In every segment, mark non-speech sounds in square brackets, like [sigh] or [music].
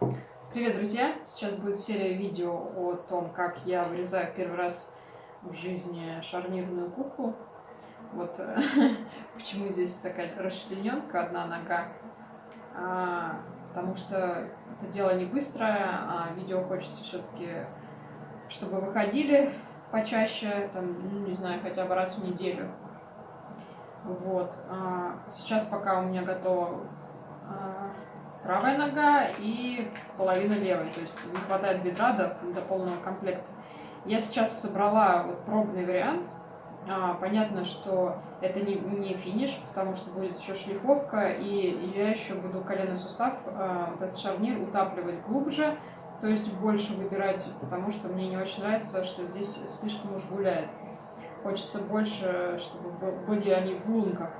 Привет, друзья! Сейчас будет серия видео о том, как я вырезаю первый раз в жизни шарнирную куклу. Вот [laughs] почему здесь такая расчлененка, одна нога. А, потому что это дело не быстрое, а видео хочется все-таки, чтобы выходили почаще, там, ну, не знаю, хотя бы раз в неделю. Вот. А, сейчас пока у меня готово а, правая нога и половина левой, то есть не хватает бедра до, до полного комплекта. Я сейчас собрала вот пробный вариант. А, понятно, что это не, не финиш, потому что будет еще шлифовка, и я еще буду коленный сустав, а, этот шарнир, утапливать глубже, то есть больше выбирать, потому что мне не очень нравится, что здесь слишком уж гуляет. Хочется больше, чтобы были они в лунках.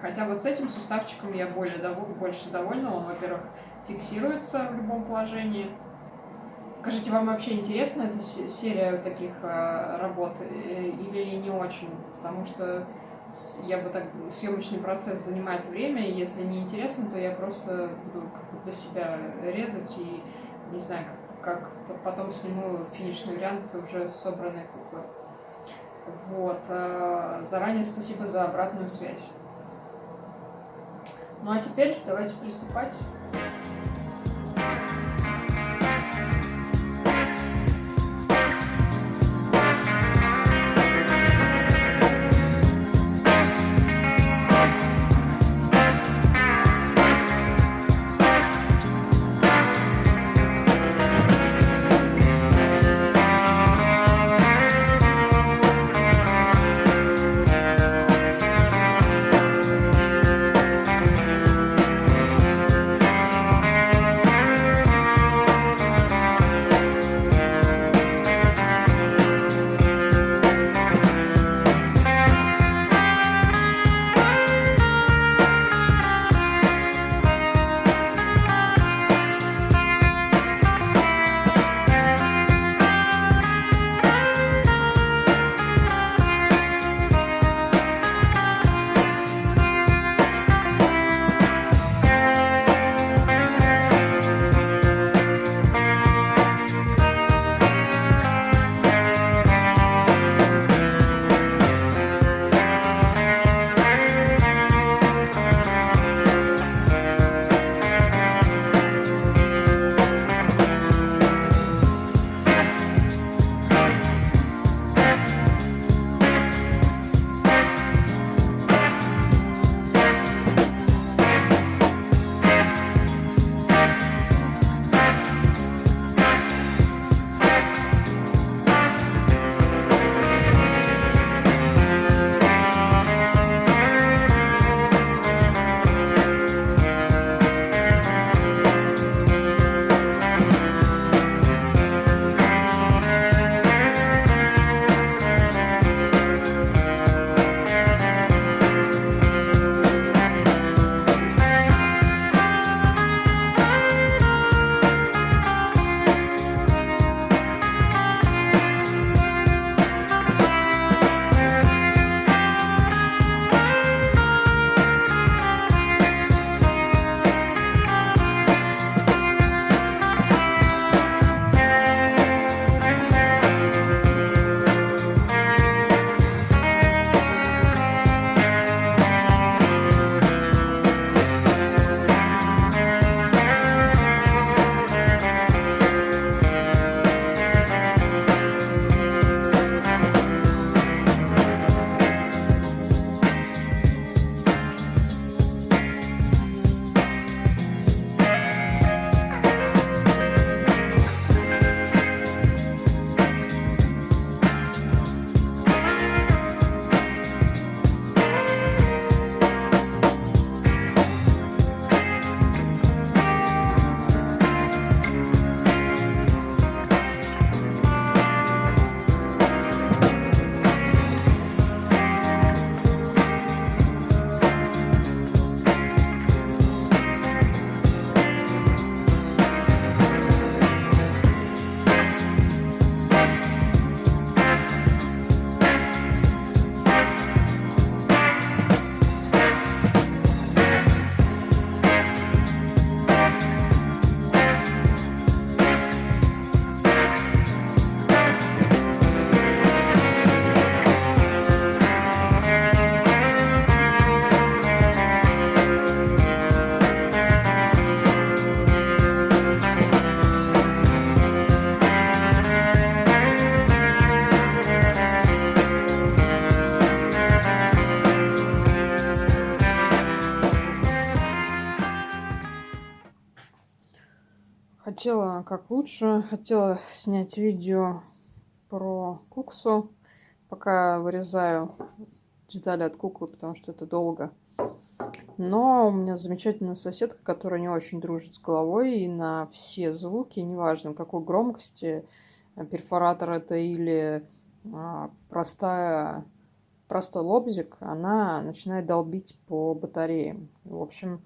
Хотя вот с этим суставчиком я более дов... больше довольна. Он, во-первых, фиксируется в любом положении. Скажите, вам вообще интересна эта серия таких э, работ э, или не очень? Потому что я бы так съемочный процесс занимает время, и если не интересно, то я просто буду как для себя резать и не знаю, как, как потом сниму финишный вариант уже собранной куклы. Вот. Э, заранее спасибо за обратную связь. Ну а теперь давайте приступать. Хотела как лучше. Хотела снять видео про куксу, пока вырезаю детали от куклы, потому что это долго. Но у меня замечательная соседка, которая не очень дружит с головой, и на все звуки, неважно какой громкости, перфоратор это или а, простая, простой лобзик, она начинает долбить по батареям. В общем,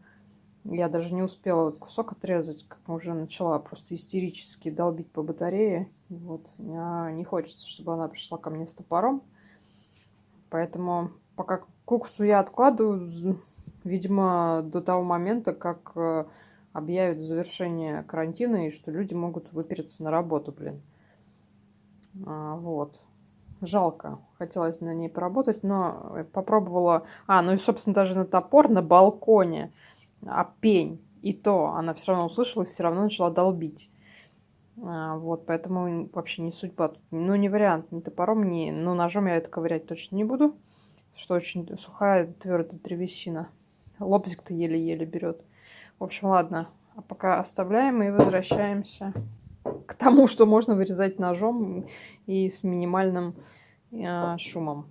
я даже не успела этот кусок отрезать, как уже начала просто истерически долбить по батарее. Вот. Мне не хочется, чтобы она пришла ко мне с топором. Поэтому пока куксу я откладываю, видимо, до того момента, как э, объявят завершение карантина и что люди могут выпереться на работу, блин. А, вот. Жалко. Хотелось на ней поработать, но попробовала... А, ну и, собственно, даже на топор на балконе, а пень. И то она все равно услышала и все равно начала долбить. А, вот, поэтому вообще не судьба. Ну, не вариант, ни топором, ни... Ну, ножом я это ковырять точно не буду, что очень сухая, твердая древесина. Лобзик-то еле-еле берет. В общем, ладно. А пока оставляем и возвращаемся к тому, что можно вырезать ножом и с минимальным э, шумом.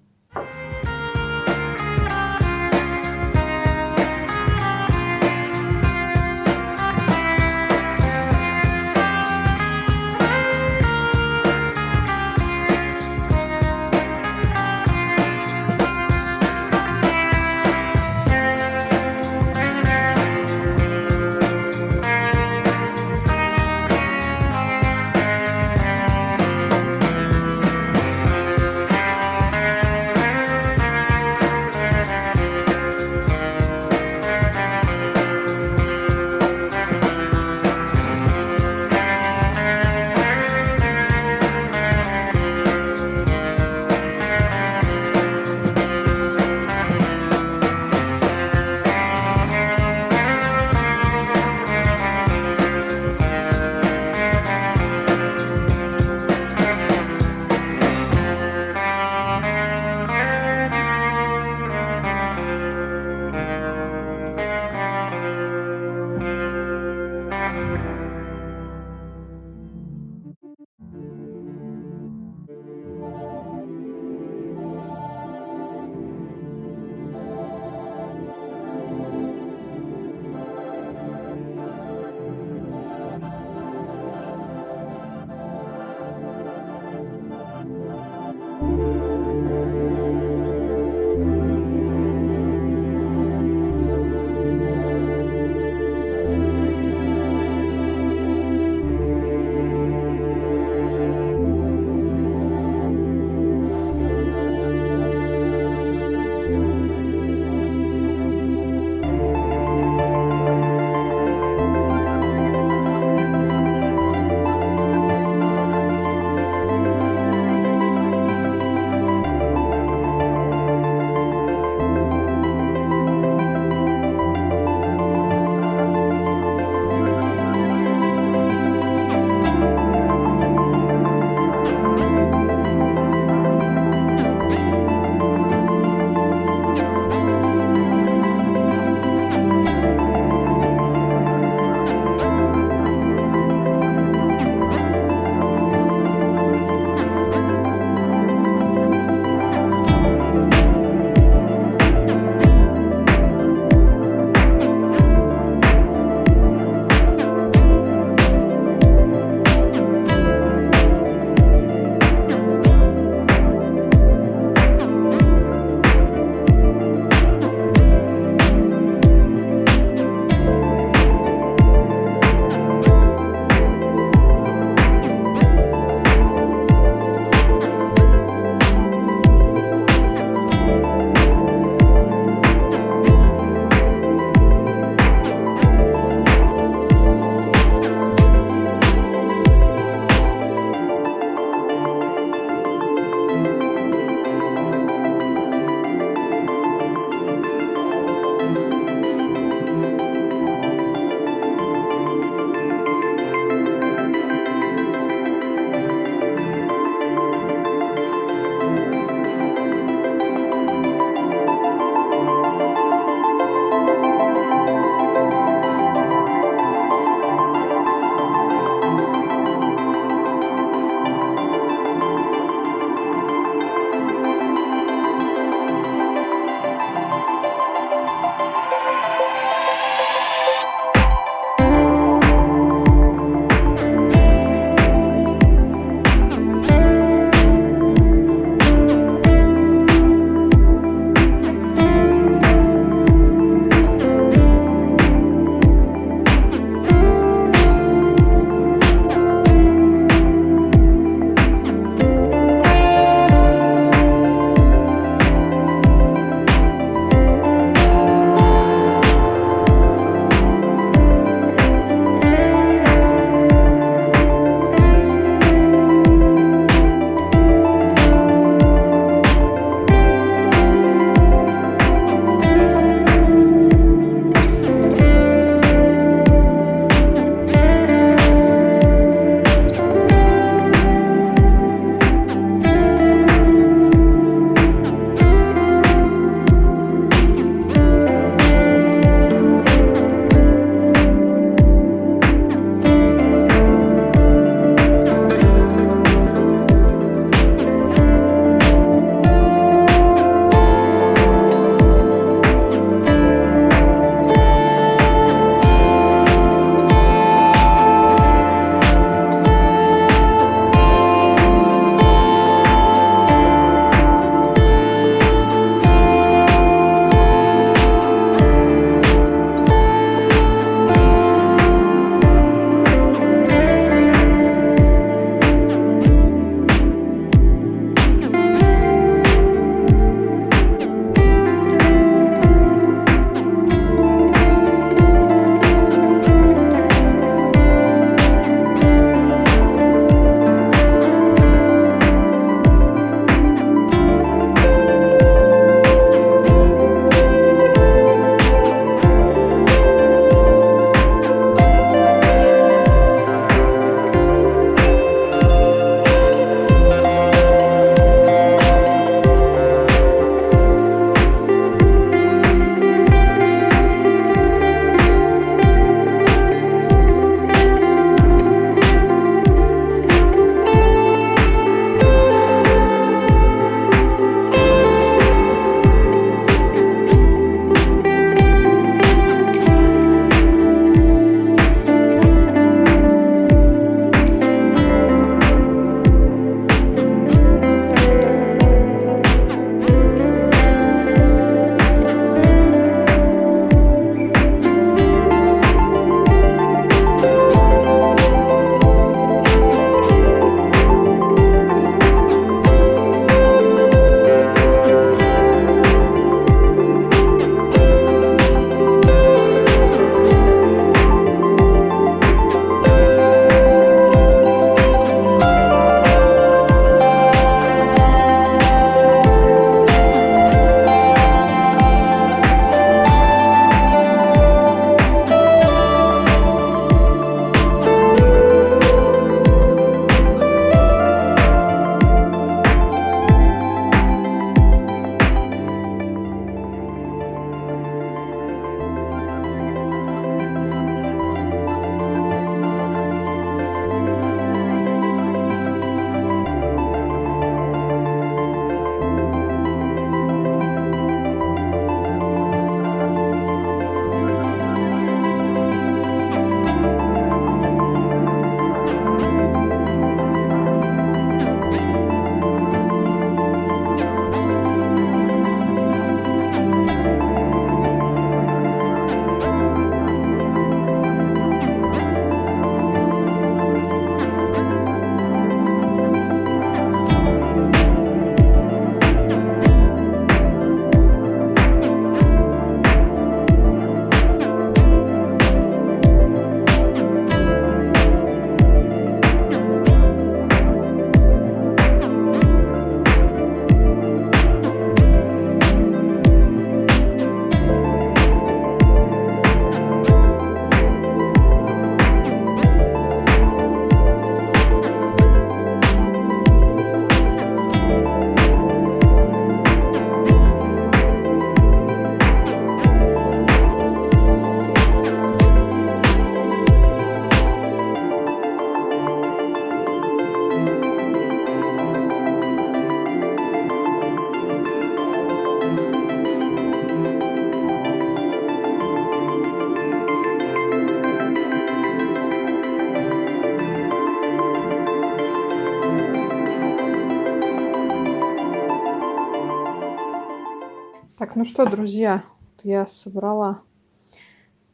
Ну что, друзья, я собрала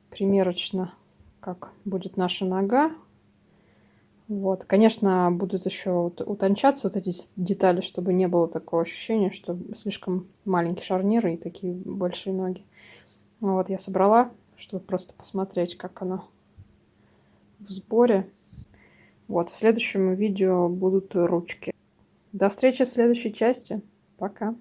примерочно, как будет наша нога. Вот, конечно, будут еще утончаться вот эти детали, чтобы не было такого ощущения, что слишком маленькие шарниры и такие большие ноги. Вот, я собрала, чтобы просто посмотреть, как она в сборе. Вот, в следующем видео будут ручки. До встречи в следующей части. Пока.